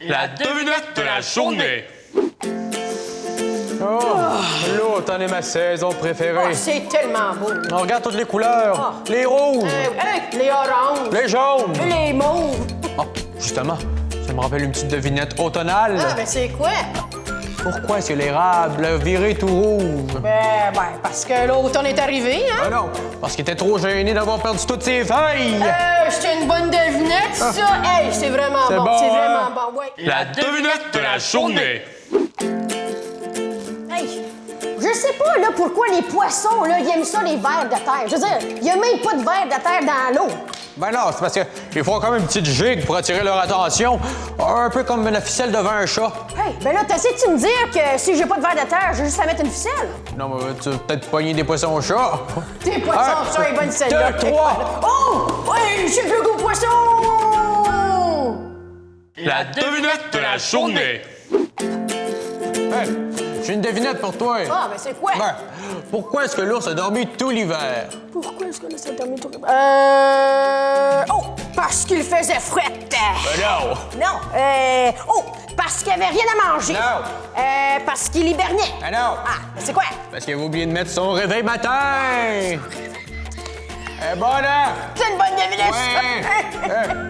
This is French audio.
La devinette de la journée. Oh, l'automne est ma saison préférée. Oh, c'est tellement beau. On regarde toutes les couleurs. Les rouges, Euh, hey, les oranges, les jaunes. les mauves. Oh, justement, ça me rappelle une petite devinette automnale. Ah, ben c'est quoi? Pourquoi est-ce que l'érable a viré tout rouge? Ben, ben, parce que l'automne est arrivé, hein? Ah non, parce qu'il était trop gêné d'avoir perdu toutes ses feuilles. Euh, une ça. Hey, c'est vraiment C'est bon, bon, c'est hein? vraiment bon, ouais. La devinette de la journée. Hey, je sais pas là pourquoi les poissons là, ils aiment ça les vers de terre. Je veux dire, il y a même pas de vers de terre dans l'eau. Ben non, c'est parce qu'ils font comme une petite gigue pour attirer leur attention. Un peu comme la ficelle devant un chat. Hey, ben là, t'essaies-tu de me dire que si j'ai pas de vers de terre, j'ai juste à mettre une ficelle? Non, mais tu vas peut-être pogner des poissons au chat. Tes poissons, Un, ça est bonne celle-là. deux, trois. Oh! Ouais, j'ai le goût poisson! La devinette de la journée. Hey, j'ai une devinette pour toi. Ah, ben c'est quoi? Ben, pourquoi est-ce que l'ours a dormi tout l'hiver? Pourquoi est-ce que là, ça termine tout Euh... Oh! Parce qu'il faisait frette! Ben non! Non. Euh. Oh, parce qu'il avait rien à manger. Non. Euh, parce qu'il hibernait. Ben non! Ah, ben c'est quoi? Parce qu'il avait oublié de mettre son réveil matin! Eh bon, là! C'est une bonne devinette! Ouais!